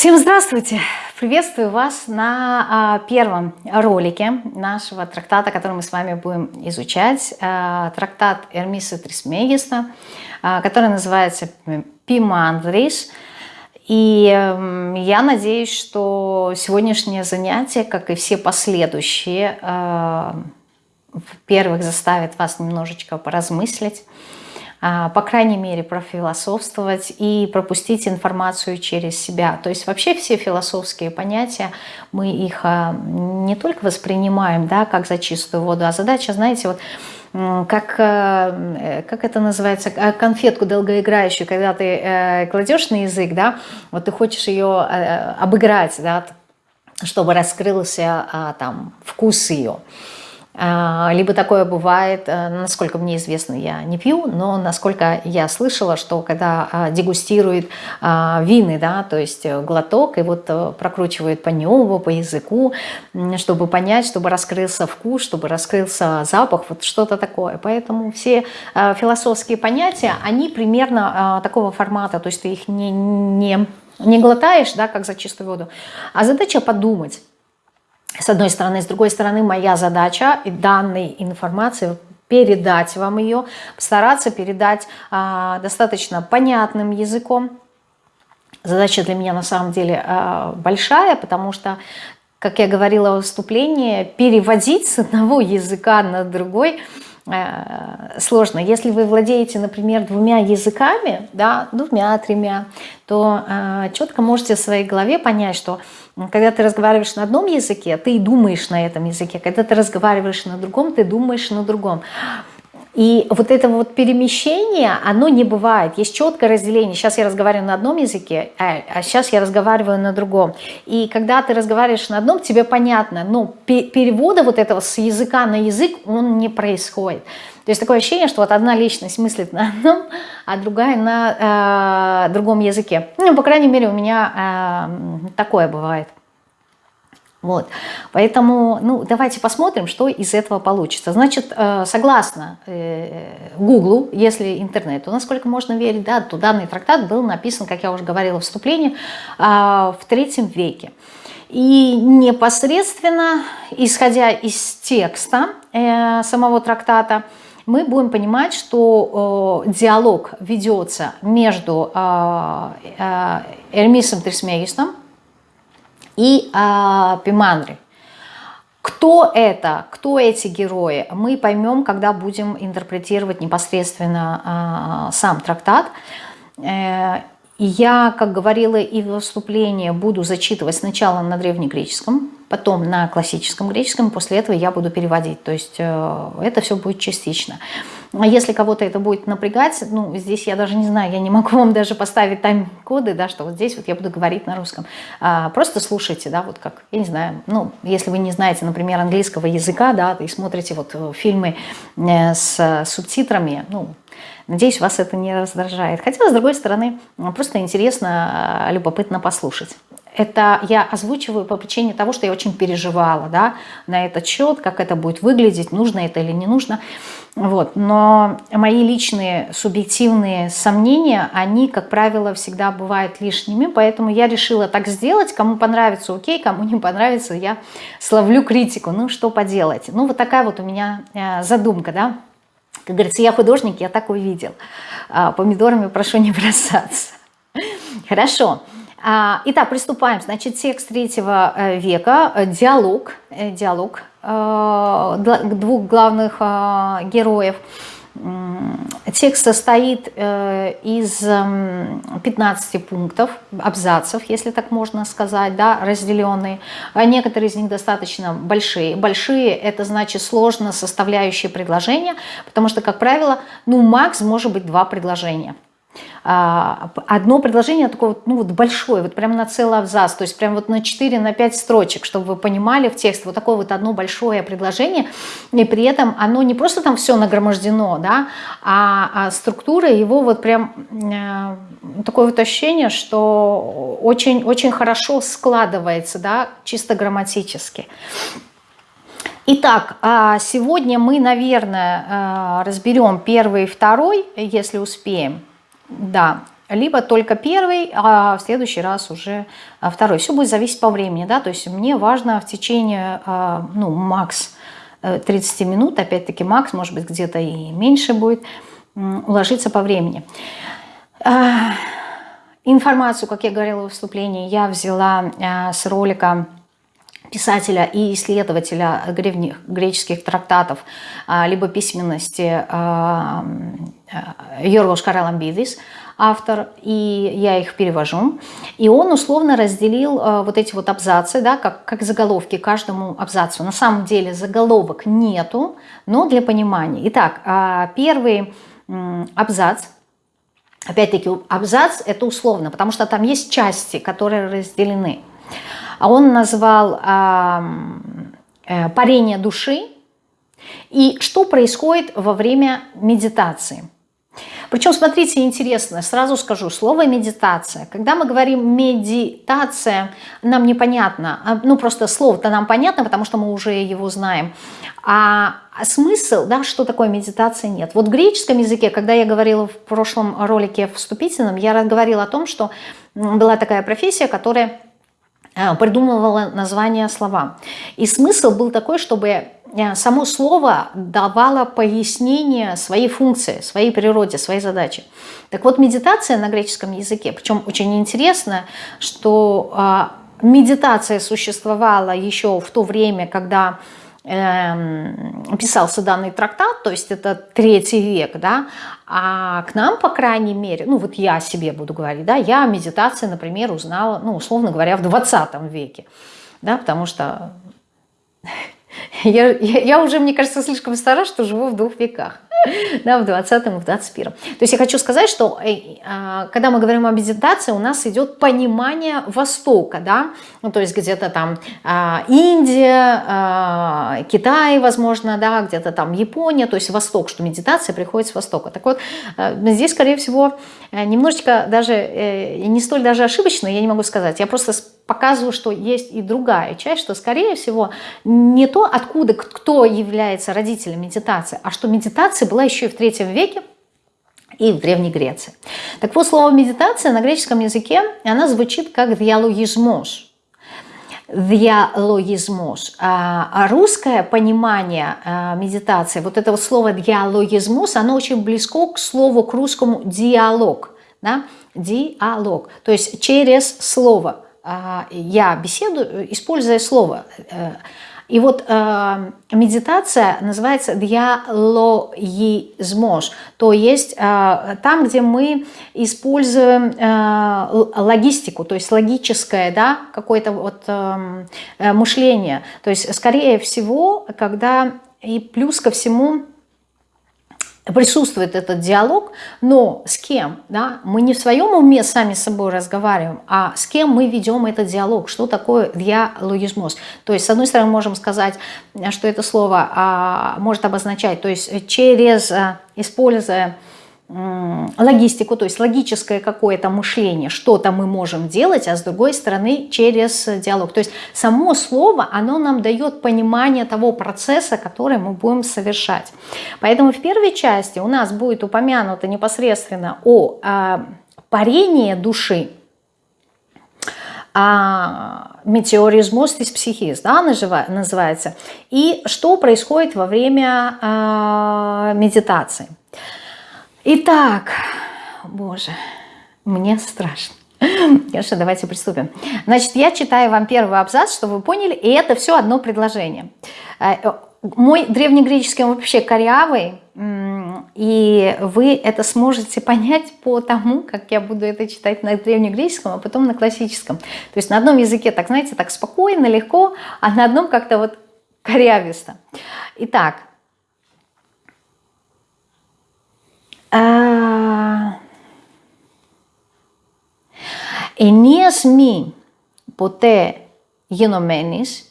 Всем здравствуйте! Приветствую вас на а, первом ролике нашего трактата, который мы с вами будем изучать. А, трактат Эрмиса Трисмегиста, а, который называется «Пимандрис». И э, я надеюсь, что сегодняшнее занятие, как и все последующие, во-первых, заставит вас немножечко поразмыслить, по крайней мере, профилософствовать и пропустить информацию через себя. То есть вообще все философские понятия, мы их а, не только воспринимаем да, как за чистую воду, а задача, знаете, вот как, э, как это называется, конфетку долгоиграющую, когда ты э, кладешь на язык, да, вот ты хочешь ее э, обыграть, да, чтобы раскрылся а, там вкус ее. А, либо такое бывает, э, насколько мне известно, я не пью, но насколько я слышала, что когда а, дегустирует а, вины, да, то есть э, глоток, и вот э, прокручивает по небу, по языку, чтобы понять, чтобы раскрылся вкус, чтобы раскрылся запах, вот что-то такое. Поэтому все философские понятия, они примерно такого формата, то есть ты их не, не, не глотаешь, да, как за чистую воду, а задача подумать, с одной стороны. С другой стороны, моя задача данной информации передать вам ее, постараться передать а, достаточно понятным языком. Задача для меня на самом деле а, большая, потому что, как я говорила в выступлении, переводить с одного языка на другой сложно. Если вы владеете, например, двумя языками, да, двумя-тремя, то э, четко можете в своей голове понять, что когда ты разговариваешь на одном языке, ты думаешь на этом языке. Когда ты разговариваешь на другом, ты думаешь на другом. И вот это вот перемещение, оно не бывает. Есть четкое разделение. Сейчас я разговариваю на одном языке, а, а сейчас я разговариваю на другом. И когда ты разговариваешь на одном, тебе понятно, но перевода вот этого с языка на язык, он не происходит. То есть такое ощущение, что вот одна личность мыслит на одном, а другая на э, другом языке. Ну, по крайней мере, у меня э, такое бывает. Вот. Поэтому ну, давайте посмотрим, что из этого получится. Значит, э, согласно Гуглу, э, если интернету, насколько можно верить, да, то данный трактат был написан, как я уже говорила в вступлении, в третьем веке. И непосредственно, исходя из текста э, самого трактата, мы будем понимать, что э, диалог ведется между э, э, Эрмисом Трисмегистом и э, Пиманри. Кто это, кто эти герои, мы поймем, когда будем интерпретировать непосредственно э, сам трактат. Э, я, как говорила и в выступлении, буду зачитывать сначала на древнегреческом, потом на классическом греческом, после этого я буду переводить. То есть э, это все будет частично. А если кого-то это будет напрягать, ну, здесь я даже не знаю, я не могу вам даже поставить тайм-коды, да, что вот здесь вот я буду говорить на русском. А, просто слушайте, да, вот как, я не знаю, ну, если вы не знаете, например, английского языка, да, и смотрите вот э, фильмы э, с субтитрами, ну, Надеюсь, вас это не раздражает. Хотя, с другой стороны, просто интересно, любопытно послушать это я озвучиваю по причине того, что я очень переживала да, на этот счет, как это будет выглядеть, нужно это или не нужно. Вот. Но мои личные субъективные сомнения, они, как правило, всегда бывают лишними, поэтому я решила так сделать. Кому понравится, окей, кому не понравится, я словлю критику. Ну, что поделать? Ну, вот такая вот у меня э, задумка, да. Как говорится, я художник, я так увидел. А, помидорами прошу не бросаться. Хорошо. А, итак, приступаем. Значит, текст третьего э, века, э, диалог, э, диалог двух главных героев. Текст состоит из 15 пунктов, абзацев, если так можно сказать, да, разделенные. Некоторые из них достаточно большие. Большие – это значит сложно составляющие предложения, потому что, как правило, ну, макс может быть два предложения – а, одно предложение такое ну вот большое, вот прямо на целый абзац, то есть прямо вот на 4, на 5 строчек, чтобы вы понимали в тексте, вот такое вот одно большое предложение, и при этом оно не просто там все нагромождено, да, а, а структура его вот прям э, такое вот ощущение, что очень-очень хорошо складывается, да, чисто грамматически. Итак, а сегодня мы, наверное, э, разберем первый и второй, если успеем. Да, либо только первый, а в следующий раз уже второй. Все будет зависеть по времени, да, то есть мне важно в течение, ну, макс 30 минут, опять-таки макс, может быть, где-то и меньше будет, уложиться по времени. Информацию, как я говорила в выступлении, я взяла с ролика писателя и исследователя греческих трактатов, а, либо письменности а, а, Йоргос Караламбидис, автор, и я их перевожу. И он условно разделил вот эти вот абзацы, да, как, как заголовки каждому абзацу. На самом деле заголовок нету, но для понимания. Итак, первый абзац, опять-таки абзац это условно, потому что там есть части, которые разделены а он назвал э, парение души и что происходит во время медитации. Причем, смотрите, интересно, сразу скажу, слово медитация. Когда мы говорим медитация, нам непонятно, а, ну просто слово-то нам понятно, потому что мы уже его знаем. А смысл, да, что такое медитация, нет. Вот в греческом языке, когда я говорила в прошлом ролике вступительном, я говорила о том, что была такая профессия, которая придумывала название слова. И смысл был такой, чтобы э, само слово давало пояснение своей функции, своей природе, своей задаче. Так вот, медитация на греческом языке, причем очень интересно, что э, медитация существовала еще в то время, когда писался данный трактат, то есть это третий век, да, а к нам, по крайней мере, ну вот я себе буду говорить, да, я медитации, например, узнала, ну, условно говоря, в 20 веке, да, потому что я, я, уже, мне кажется, слишком стара, что живу в двух веках. да, в 20-м и в 21-м. То есть я хочу сказать, что э, а, когда мы говорим о медитации, у нас идет понимание Востока, да, ну, то есть где-то там а, Индия, а, Китай, возможно, да, где-то там Япония, то есть Восток, что медитация приходит с Востока. Так вот, э, здесь, скорее всего, э, немножечко даже, не столь даже ошибочно, я не могу сказать, я просто показываю, что есть и другая часть, что, скорее всего, не то, откуда, кто является родителем медитации, а что медитация была еще и в третьем веке, и в Древней Греции. Так вот, слово медитация на греческом языке, она звучит как диалогизмос. Диалогизмос. А русское понимание а, медитации, вот это вот слово диалогизмос, оно очень близко к слову, к русскому диалог. Да? Диалог. То есть через слово. А, я беседую, используя слово. Э, и вот э, медитация называется диалогизмош, то есть э, там, где мы используем э, логистику, то есть логическое да, какое-то вот э, э мышление. То есть, скорее всего, когда и плюс ко всему присутствует этот диалог, но с кем? Да? Мы не в своем уме сами с собой разговариваем, а с кем мы ведем этот диалог, что такое диалогизмос. То есть, с одной стороны, можем сказать, что это слово а, может обозначать, то есть через, а, используя логистику, то есть логическое какое-то мышление, что-то мы можем делать, а с другой стороны через диалог. То есть само слово, оно нам дает понимание того процесса, который мы будем совершать. Поэтому в первой части у нас будет упомянуто непосредственно о э, парении души, а, метеоризмоз из психиз, да, называется, и что происходит во время а, медитации. Итак, боже, мне страшно. Конечно, давайте приступим. Значит, я читаю вам первый абзац, чтобы вы поняли, и это все одно предложение. Э, мой древнегреческий вообще корявый, и вы это сможете понять по тому, как я буду это читать на древнегреческом, а потом на классическом. То есть на одном языке, так знаете, так спокойно, легко, а на одном как-то вот корявисто. Итак, ενίας μη ποτέ γενομένης,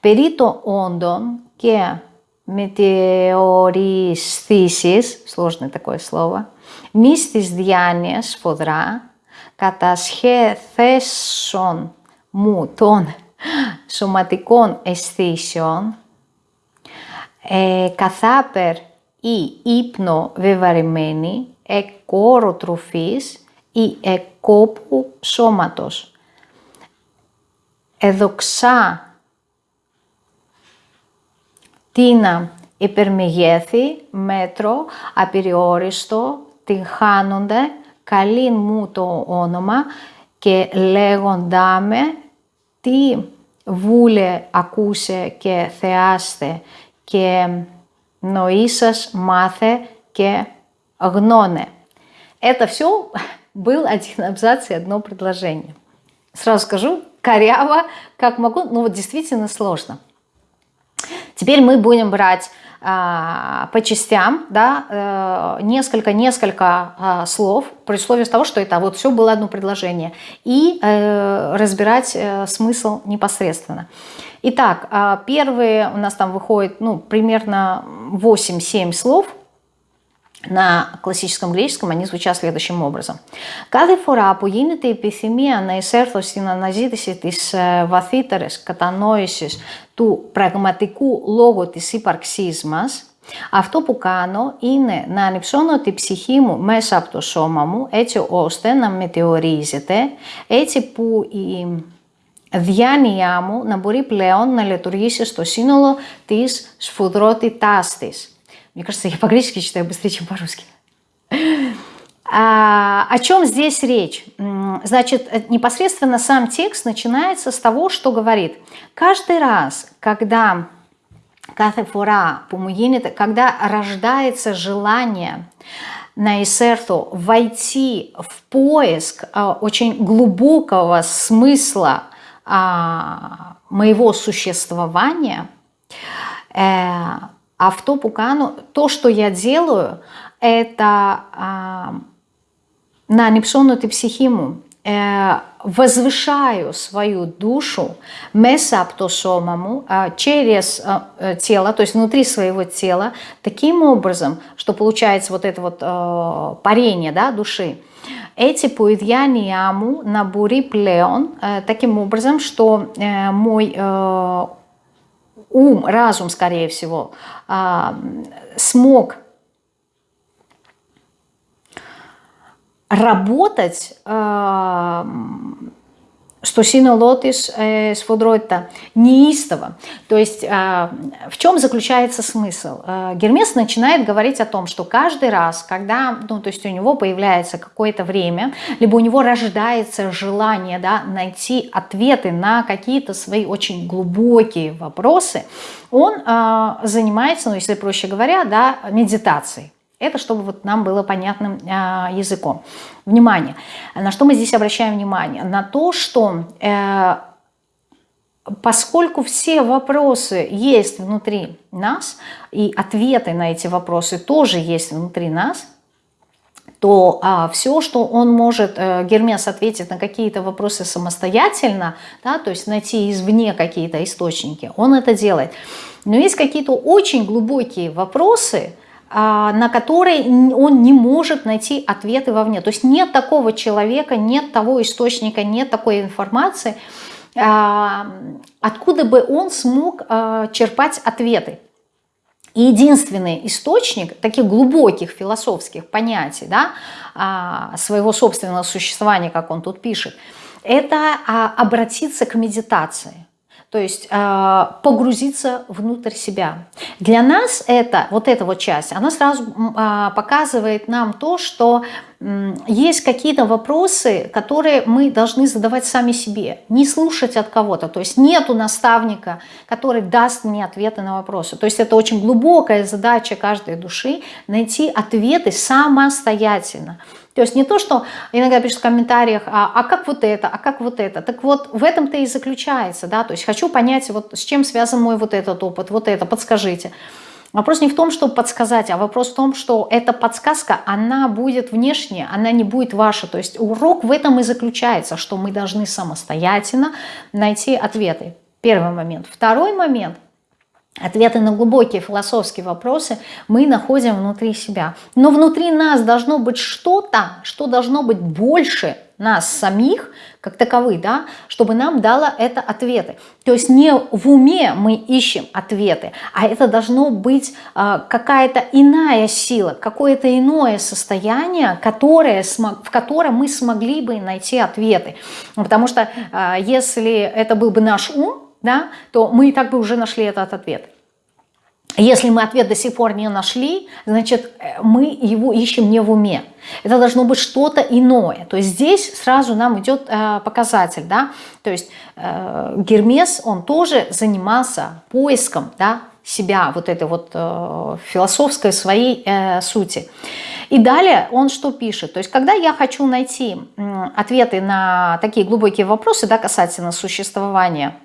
περί το όντων και μετεωρίσθήσεις, сложное такое слово, μης της διάνοιας σφοδρά, κατασχέθεσον μου των σωματικών αισθήσεων, ε, καθάπερ ή ύπνο βεβαρημένη, εκόρο τροφής, η εκόπου σώματος. Εδοξά τίνα υπερμεγέθη, μέτρο, απειριόριστο, την χάνονται, καλή μου το όνομα και λέγοντά με τι βούλε ακούσε και θεάστε και νοήσας μάθε και γνώνε. Это все был один абзац и одно предложение. Сразу скажу, коряво, как могу, но вот действительно сложно. Теперь мы будем брать а, по частям, да, несколько-несколько э, а, слов, при условии того, что это вот все было одно предложение, и э, разбирать э, смысл непосредственно. Итак, э, первые у нас там выходит ну, примерно 8-7 слов – На κλασическом греческом они звучат следующим образом. Κάθε φορά που γίνεται η επιθυμία να εισέρθω στην αναζήτηση της ε, βαθύτερης κατανόησης του πραγματικού λόγου της ύπαρξής μας, αυτό που κάνω είναι να ανυψώνω τη ψυχή μου μέσα από το σώμα μου, έτσι ώστε να μετεωρίζεται, έτσι που η διάνοιά μου να μπορεί πλέον να λειτουργήσει στο σύνολο της σφοδρότητάς της. Мне кажется, я по-гречески читаю быстрее, чем по-русски. А, о чем здесь речь? Значит, непосредственно сам текст начинается с того, что говорит. Каждый раз, когда кафефора помуинит, когда рождается желание на Исерту войти в поиск а, очень глубокого смысла а, моего существования, э, а в то пукану, то, что я делаю, это а, на непсонути психиму, э, возвышаю свою душу месаптосомаму э, через э, тело, то есть внутри своего тела, таким образом, что получается вот это вот э, парение да, души. Эти поидьянияму на бури плеон, э, таким образом, что мой ум, разум, скорее всего, а, смог работать а, что синолотис э, сфудройта неистово. То есть э, в чем заключается смысл? Э, Гермес начинает говорить о том, что каждый раз, когда ну, то есть у него появляется какое-то время, либо у него рождается желание да, найти ответы на какие-то свои очень глубокие вопросы, он э, занимается, ну, если проще говоря, да, медитацией. Это чтобы вот нам было понятным э, языком. Внимание. На что мы здесь обращаем внимание? На то, что э, поскольку все вопросы есть внутри нас, и ответы на эти вопросы тоже есть внутри нас, то а, все, что он может, э, Гермес ответить на какие-то вопросы самостоятельно, да, то есть найти извне какие-то источники, он это делает. Но есть какие-то очень глубокие вопросы, на который он не может найти ответы вовне. То есть нет такого человека, нет того источника, нет такой информации, а, откуда бы он смог а, черпать ответы. И единственный источник таких глубоких философских понятий да, своего собственного существования, как он тут пишет, это обратиться к медитации то есть э, погрузиться внутрь себя. Для нас это, вот эта вот часть, она сразу э, показывает нам то, что э, есть какие-то вопросы, которые мы должны задавать сами себе, не слушать от кого-то. То есть нету наставника, который даст мне ответы на вопросы. То есть это очень глубокая задача каждой души найти ответы самостоятельно. То есть не то, что иногда пишут в комментариях, а, а как вот это, а как вот это. Так вот в этом-то и заключается, да, то есть хочу понять, вот с чем связан мой вот этот опыт, вот это, подскажите. Вопрос не в том, чтобы подсказать, а вопрос в том, что эта подсказка, она будет внешняя, она не будет ваша. То есть урок в этом и заключается, что мы должны самостоятельно найти ответы. Первый момент. Второй момент – Ответы на глубокие философские вопросы мы находим внутри себя. Но внутри нас должно быть что-то, что должно быть больше нас самих, как таковы, да, чтобы нам дало это ответы. То есть не в уме мы ищем ответы, а это должно быть э, какая-то иная сила, какое-то иное состояние, которое, в котором мы смогли бы найти ответы. Потому что э, если это был бы наш ум, да, то мы и так бы уже нашли этот ответ. Если мы ответ до сих пор не нашли, значит, э, мы его ищем не в уме. Это должно быть что-то иное. То есть здесь сразу нам идет э, показатель. Да? То есть э, Гермес, он тоже занимался поиском да, себя, вот этой вот э, философской своей э, сути. И далее он что пишет? То есть когда я хочу найти ответы на такие глубокие вопросы да, касательно существования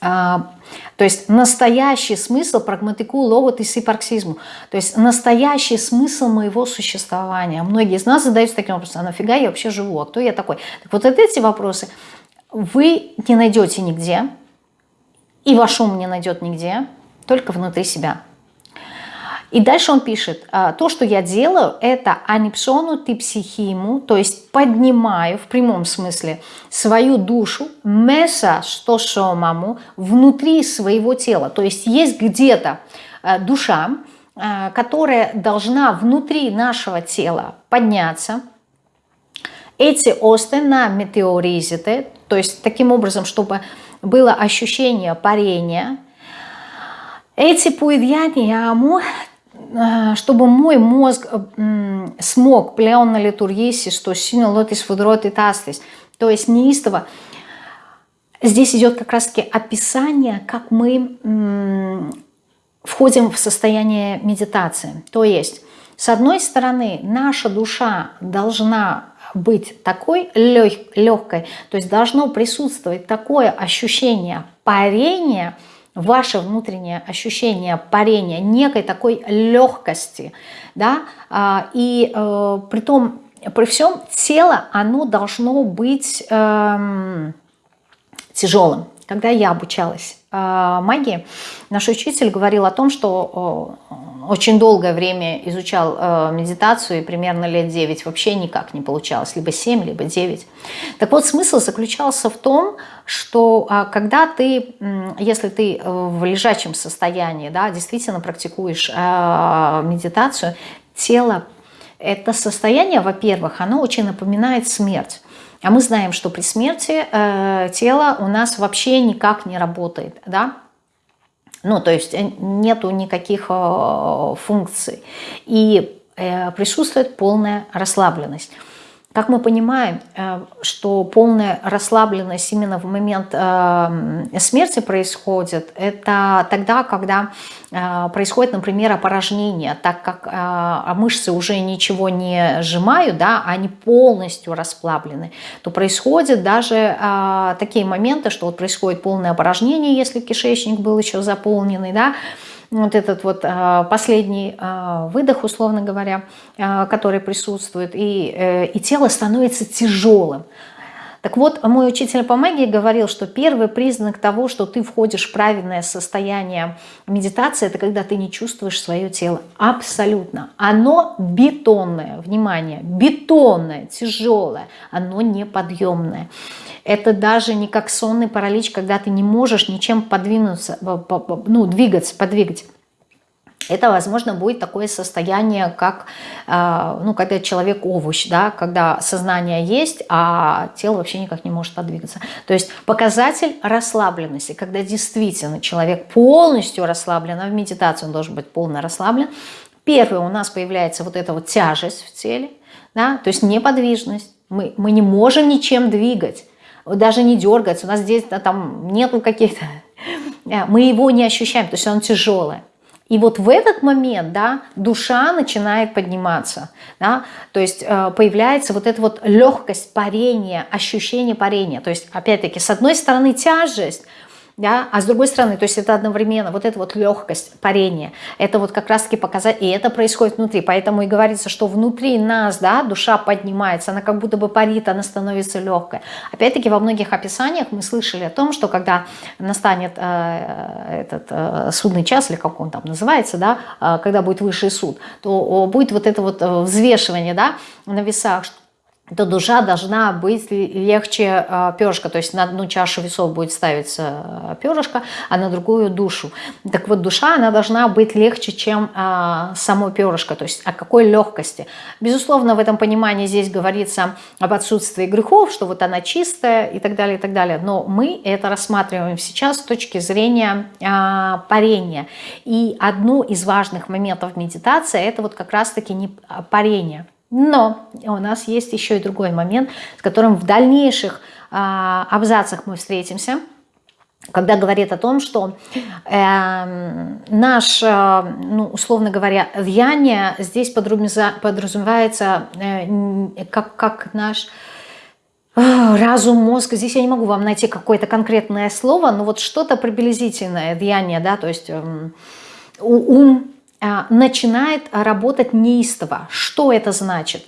то есть настоящий смысл прагматику, логот и сипарксизму. То есть настоящий смысл моего существования. Многие из нас задаются таким вопросом, а нафига я вообще живу, а кто я такой? Так вот эти вопросы вы не найдете нигде, и ваш ум не найдет нигде, только внутри себя. И дальше он пишет, «А, то, что я делаю, это анипсону ты психиму, то есть поднимаю в прямом смысле свою душу, меса что шомаму, внутри своего тела. То есть есть где-то а, душа, а, которая должна внутри нашего тела подняться, эти осты на метеоризите, то есть таким образом, чтобы было ощущение парения, эти пуидьяни яму Э, чтобы мой мозг э, смог плеон на литургисе, что сильно лотис выдрот и тастис, то есть неистово. Здесь идет как раз-таки описание, как мы входим в состояние медитации. То есть, с одной стороны, наша душа должна быть такой лег, легкой, то есть должно присутствовать такое ощущение парения – ваше внутреннее ощущение парения, некой такой легкости, да, а, и э, при том, при всем тело, оно должно быть э, тяжелым. Когда я обучалась э, магии, наш учитель говорил о том, что очень долгое время изучал э, медитацию, и примерно лет 9 вообще никак не получалось, либо 7, либо 9. Так вот, смысл заключался в том, что э, когда ты, э, если ты в лежачем состоянии, да, действительно практикуешь э, медитацию, тело, это состояние, во-первых, оно очень напоминает смерть. А мы знаем, что при смерти э, тело у нас вообще никак не работает, да, ну, то есть э, нету никаких э, функций. И э, присутствует полная расслабленность. Как мы понимаем, э, что полная расслабленность именно в момент э, смерти происходит, это тогда, когда э, происходит, например, опорожнение, так как мышцы уже ничего не сжимают, да, они полностью расслаблены, то происходят даже такие моменты, что вот происходит полное опорожнение, если кишечник был еще заполненный, да, вот этот вот а, последний а, выдох, условно говоря, а, который присутствует, и, э, и тело становится тяжелым. Так вот, мой учитель по магии говорил, что первый признак того, что ты входишь в правильное состояние медитации, это когда ты не чувствуешь свое тело. Абсолютно. Оно бетонное, внимание, бетонное, тяжелое, оно неподъемное. Это даже не как сонный паралич, когда ты не можешь ничем подвинуться, ну, двигаться, подвигать. Это, возможно, будет такое состояние, как, э, ну, когда человек овощ, да, когда сознание есть, а тело вообще никак не может подвигаться. То есть показатель расслабленности, когда действительно человек полностью расслаблен, а в медитации он должен быть полно расслаблен. Первое, у нас появляется вот эта вот тяжесть в теле, да, то есть неподвижность. Мы, мы не можем ничем двигать даже не дергается, у нас здесь да, там нету каких-то... Э, мы его не ощущаем, то есть он тяжелый. И вот в этот момент да, душа начинает подниматься. Да, то есть э, появляется вот эта вот легкость парения, ощущение парения. То есть опять-таки с одной стороны тяжесть, да, а с другой стороны, то есть это одновременно, вот эта вот легкость парения, это вот как раз-таки показать, и это происходит внутри, поэтому и говорится, что внутри нас, да, душа поднимается, она как будто бы парит, она становится легкой. Опять-таки во многих описаниях мы слышали о том, что когда настанет э, этот э, судный час, или как он там называется, да, э, когда будет высший суд, то будет вот это вот э, взвешивание, да, на весах, то душа должна быть легче э, перышка. То есть на одну чашу весов будет ставиться э, перышко, а на другую душу. Так вот, душа, она должна быть легче, чем э, само перышко. То есть о какой легкости. Безусловно, в этом понимании здесь говорится об отсутствии грехов, что вот она чистая и так далее, и так далее. Но мы это рассматриваем сейчас с точки зрения э, парения. И одну из важных моментов медитации, это вот как раз-таки парение – но у нас есть еще и другой момент, с которым в дальнейших а, абзацах мы встретимся, когда говорит о том, что э, наш, э, ну, условно говоря, влияние здесь подразумевается э, как, как наш э, разум, мозг. Здесь я не могу вам найти какое-то конкретное слово, но вот что-то приблизительное, влияние, да, то есть э, ум, начинает работать неистово. Что это значит?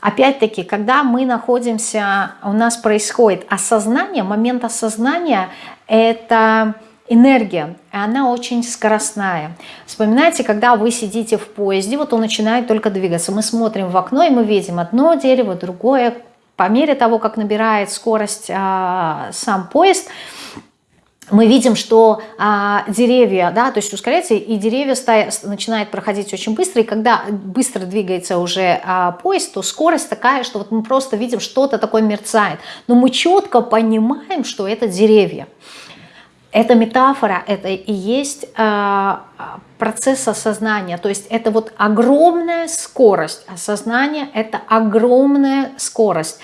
Опять-таки, когда мы находимся, у нас происходит осознание, момент осознания – это энергия, и она очень скоростная. Вспоминайте, когда вы сидите в поезде, вот он начинает только двигаться, мы смотрим в окно, и мы видим одно дерево, другое. По мере того, как набирает скорость а, сам поезд – мы видим, что а, деревья, да, то есть ускоряется, и деревья стая, начинают проходить очень быстро, и когда быстро двигается уже а, поезд, то скорость такая, что вот мы просто видим, что-то такое мерцает. Но мы четко понимаем, что это деревья. Это метафора, это и есть э, процесс осознания. То есть это вот огромная скорость. Осознание – это огромная скорость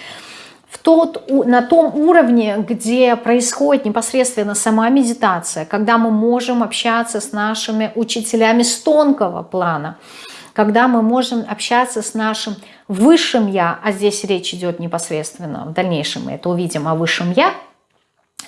тот, на том уровне, где происходит непосредственно сама медитация, когда мы можем общаться с нашими учителями с тонкого плана, когда мы можем общаться с нашим высшим «я», а здесь речь идет непосредственно, в дальнейшем мы это увидим о высшем «я»,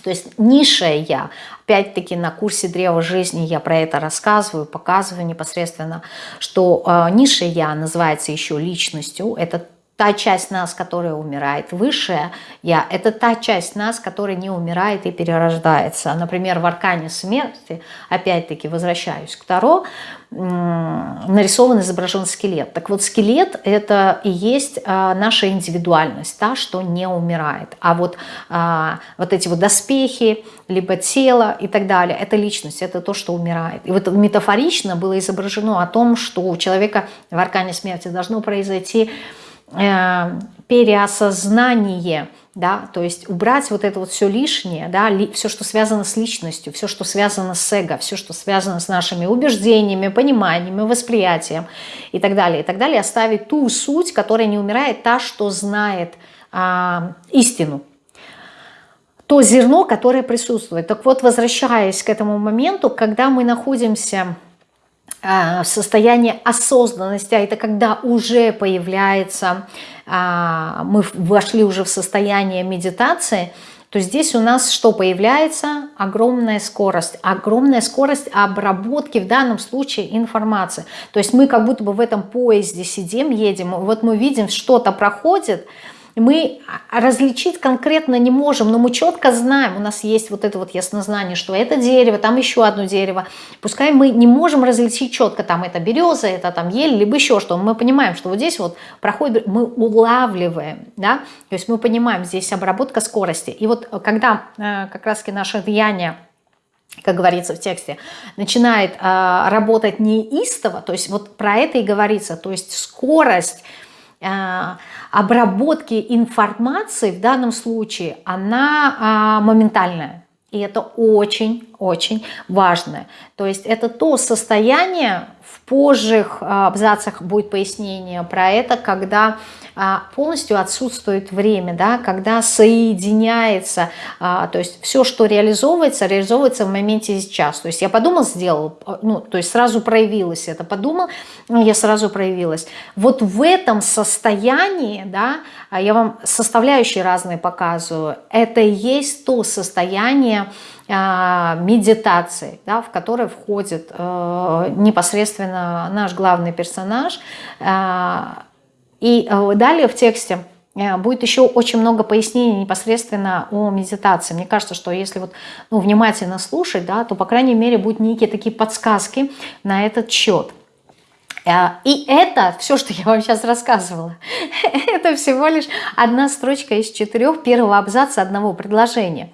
то есть низшее «я», опять-таки на курсе Древа Жизни я про это рассказываю, показываю непосредственно, что э, низшее «я» называется еще личностью, это та часть нас, которая умирает, высшая я, это та часть нас, которая не умирает и перерождается. Например, в аркане смерти, опять-таки возвращаюсь к Таро, нарисован, изображен скелет. Так вот, скелет – это и есть а, наша индивидуальность, та, что не умирает. А вот, а, вот эти вот доспехи, либо тело и так далее – это личность, это то, что умирает. И вот метафорично было изображено о том, что у человека в аркане смерти должно произойти переосознание, да, то есть убрать вот это вот все лишнее, да, ли, все, что связано с личностью, все, что связано с эго, все, что связано с нашими убеждениями, пониманиями, восприятием и так далее, и так далее, оставить ту суть, которая не умирает, та, что знает а, истину, то зерно, которое присутствует. Так вот, возвращаясь к этому моменту, когда мы находимся состояние осознанности, а это когда уже появляется, а, мы вошли уже в состояние медитации, то здесь у нас что появляется? Огромная скорость. Огромная скорость обработки в данном случае информации. То есть мы как будто бы в этом поезде сидим, едем, вот мы видим, что-то проходит, мы различить конкретно не можем, но мы четко знаем, у нас есть вот это вот яснознание, что это дерево, там еще одно дерево. Пускай мы не можем различить четко, там это береза, это там ель, либо еще что, мы понимаем, что вот здесь вот проходит, мы улавливаем, да, то есть мы понимаем, здесь обработка скорости. И вот когда э, как раз-таки наше влияние как говорится в тексте, начинает э, работать неистово, то есть вот про это и говорится, то есть скорость обработки информации в данном случае, она а, моментальная. И это очень-очень важно. То есть это то состояние, в позжих а, абзацах будет пояснение про это, когда а, полностью отсутствует время, да, когда соединяется, а, то есть все, что реализовывается, реализовывается в моменте сейчас. То есть я подумал, сделал, ну, то есть сразу проявилось это, подумал, я сразу проявилась. Вот в этом состоянии, да, я вам составляющие разные показываю, это и есть то состояние, медитации, да, в которой входит э, непосредственно наш главный персонаж, и э, далее в тексте э, будет еще очень много пояснений непосредственно о медитации. Мне кажется, что если вот, ну, внимательно слушать, да, то, по крайней мере, будут некие такие подсказки на этот счет. И это, все, что я вам сейчас рассказывала, это всего лишь одна строчка из четырех первого абзаца одного предложения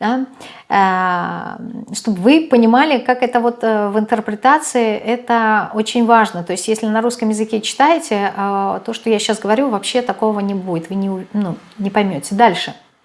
да, э, чтобы вы понимали, как это вот э, в интерпретации, это очень важно. То есть если на русском языке читаете, э, то, что я сейчас говорю, вообще такого не будет, вы не, ну, не поймете. Дальше.